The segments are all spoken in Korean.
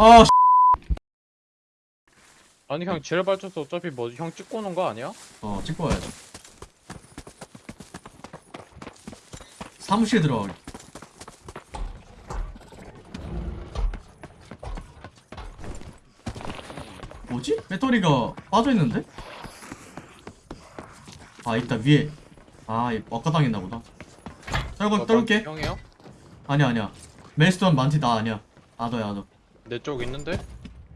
아 씨. 아니 형 지뢰 발전소 어차피 뭐 형 찍고 오는 거 아니야? 어 찍고 와야지 사무실 들어가기 뭐지? 배터리가 빠져있는데? 아 있다 위에 아얘 엇가당했나 보다 떨고 떨게 어, 형이요? 아니야 아니야 멜스톤 만티 나 아니야 아더야 아더 내 쪽 있는데?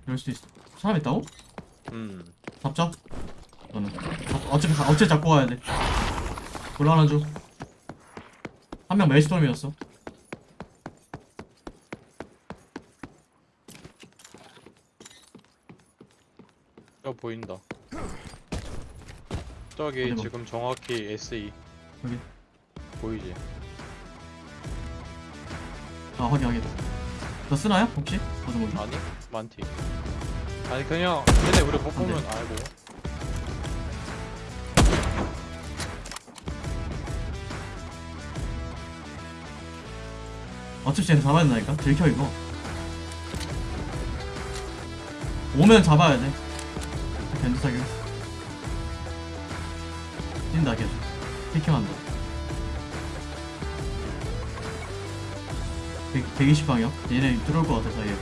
이럴 수도 있어 사람 있다고? 음. 잡자. 너는. 어차피 가- 어차피 잡고 가야 돼. 곤란한 중한명 멜스톰이었어. 저 보인다. 저기 어디 봐. 지금 정확히 SE 여기. 보이지? 아 확인 확인 너 쓰나요 혹시? 뭐지? 아니? 많티. 아니 그냥 근데 우리 못 보면 안 알고. 어차피 쟤는 잡아야 된다니까? 들켜 이거. 오면 잡아야 돼. 견디사기 뛴다 계속 피킹한다 100, 120방이야? 얘네 들어올 것 같아 사이에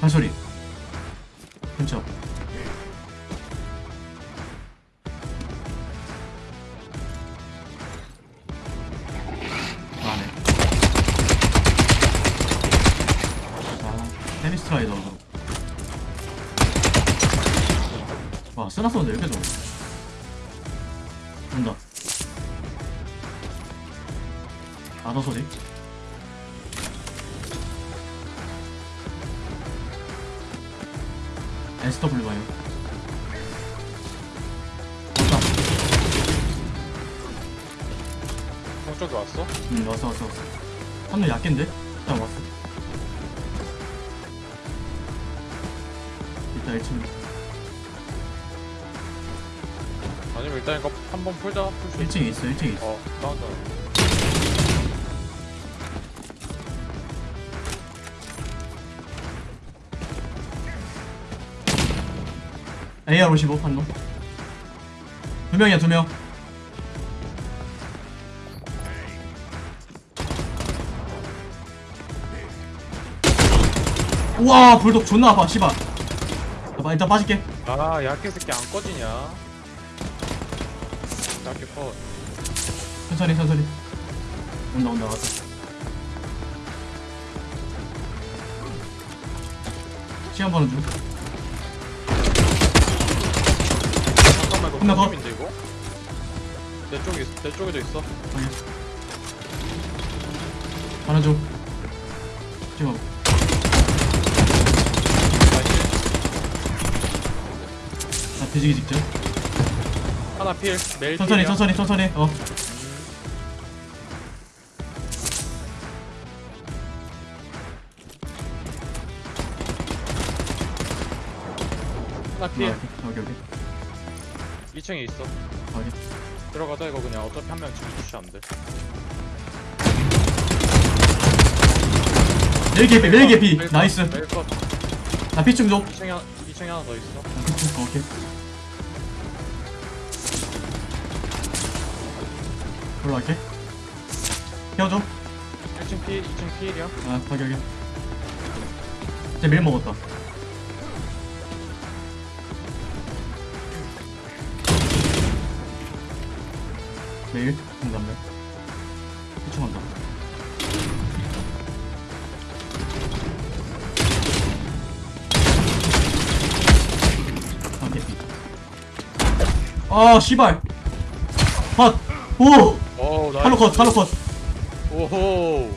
발소리 와 쓰나 쏘는데 왜 이렇게 좋아 온다. 아더 소리? SW 봐요 쪽에 왔어? 응 왔어 왔어 왔어. 한명 약긴데? 일단 왔어. 이따 1층 아니면 일단 이거 한 번 풀자. 풀수 1층에 있어 1층에 있어. 어 다운다 AR55 한놈 두 명이야 두명. 우와 불독 존나 아파 씨발. 나 일단 빠질게. 아 약해 새끼 안 꺼지냐 약해 컷. 천천히 천천히. 온다 온다 왔다. 시간 버는 중 잠깐만 이거 끝나, 더. 팀인데 이거? 내 쪽에 있- 내 쪽에도 있어. 확인 하나 중 지금 나이스. 나 뒤지기 직전 하나 필 메일 천천히 필이야. 천천히 천천히. 어. 하나 필. 오케이 오케이 2층에 있어. 확인. 들어가자 이거 그냥. 어차피 한 명 지금 푸시 안돼. 메일 개피 메일 개피. 나이스. 메일컷. 나 피충 좀 2층에 하나 2층에 하나 더 있어. 나 피충 오케이 올라갈게. 헤어져. 1층 필 2층 필이야 아 확인 확인 쟤밀 먹었다. 메일 공감면 피충한다. 아 개피 아 씨발. 컷오 오 나이스. 칼로 컷 칼로 컷. 오호.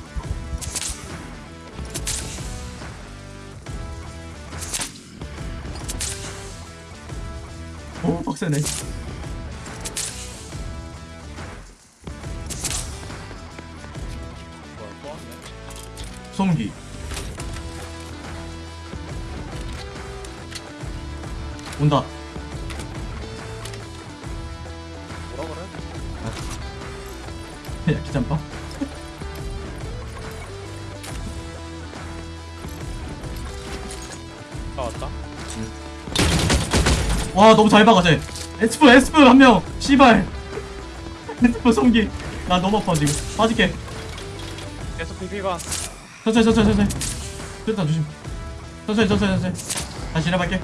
오 빡세네. 뭐야 또 왔네 송기. 온다 야키 잠바. 아 왔다 와 너무 잘 박아 쟤. 에스프 에스프 한 명. 씨발. 에스프 송기. 나 너무 아파 지금. 빠질게. 계속 PP가 천천히 천천히 천천히. 일단 조심. 천천히 천천히 천천히. 다시 일해볼게.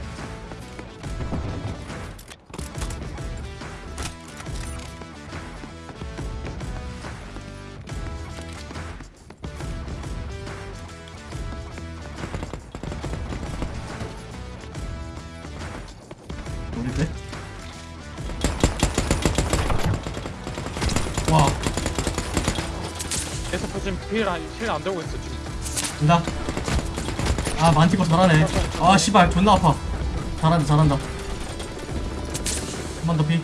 와, 계속 지금 힐안 되고 있어 지금 된다. 아, 만티코 잘하네. 아, 씨발, 존나 아파. 잘한다, 잘한다. 한 번 더 피.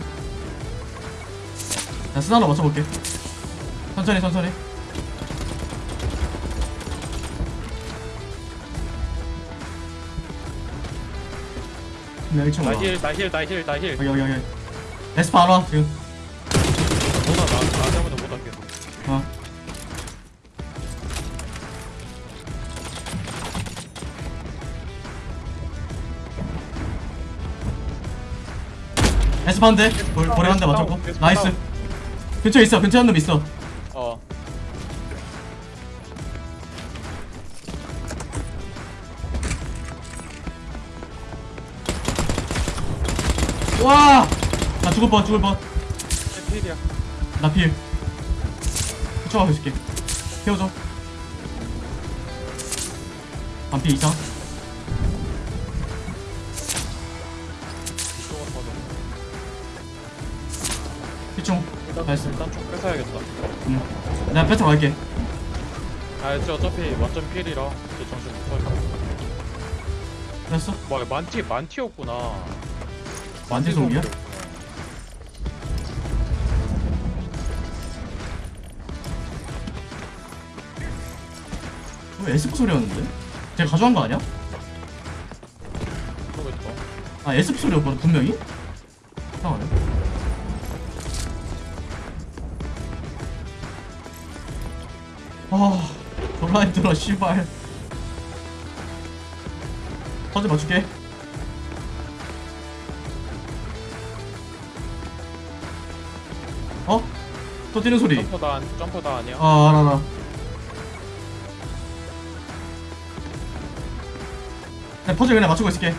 자, 스나로 맞춰볼게. 천천히, 천천히. 네, 1층 올라. 나힐 나힐 나힐 나힐 여기, 여기, 여기. 에스파 안 와, 지금. 에스파 한 대, 볼, 볼에 한대 맞췄고. 나이스. 근처에 있어, 근처에 한 놈 있어. 어 와! 나 죽을 뻔, 죽을 뻔. 힐이야 나 필. 쫓아가고 있을게. 태워줘. 반피 이상. 피충. 일단 nice. 일단 총 뺏어야겠다 응. 내가 뺏어 갈게. 아 이제 어차피 완전 필이라 이제 정신 못 차려 됐어? 뭐 만티 만티였구나 만티 속이야? 왜 에스프 소리였는데? 제가 가져간 거 아니야? 모르겠다 아 에스프 소리였거든 분명히? 아 졸라 힘들어 씨발. 퍼즐 맞출게. 어? 또 뛰는 소리. 점프 다 점프 다 아니야? 아 알아 알아. 내 퍼즐 그냥 맞추고 있을게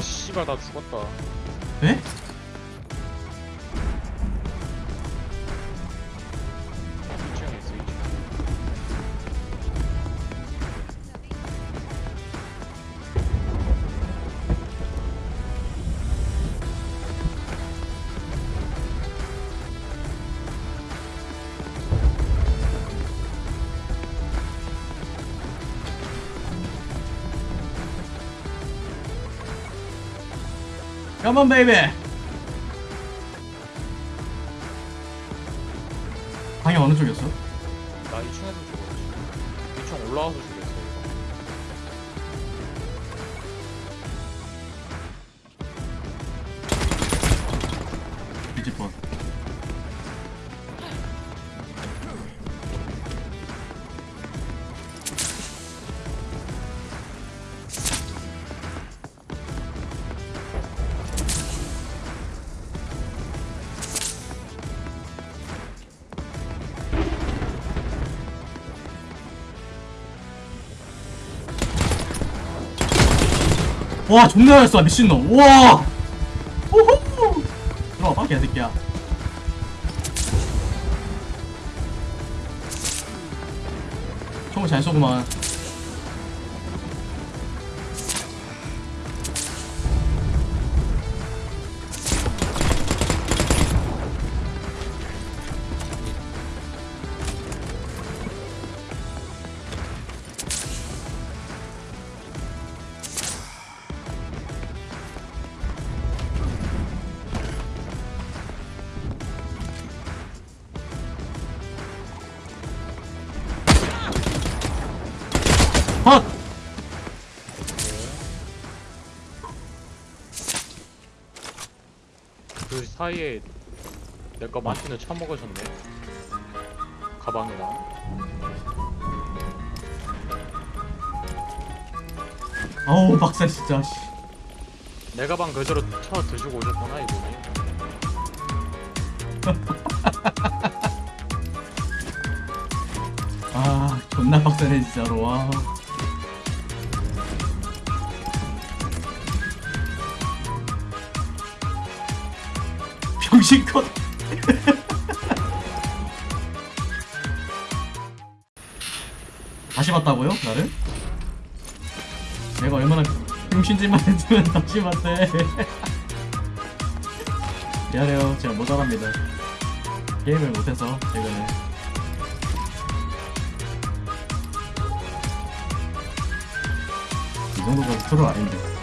씨발, 나 죽었다. 에? 2층에 Come on baby 방향 어느 쪽이었어? 나 2층에서 죽었지. 2층 올라와서 죽였어, 이거. 뒤집어 와 존나 잘했어 미친놈. 와. 호호. 들어와봐 개새끼야. 총을 잘 쏘구만 컷! 그 사이에 내거 마틴을 처먹으셨네. 가방이랑. 아우 박사 진짜 씨. 내 가방 그대로 쳐 드시고 오셨구나 이분이. 아 존나 빡세네 진짜로 와 병신컷 다시 봤다고요? 나를? 내가 얼마나 병신짓만 했으면 다시 봤대. 미안해요. 제가 모자랍니다. 게임을 못해서 최근에. 이 정도가 트롤 아닌데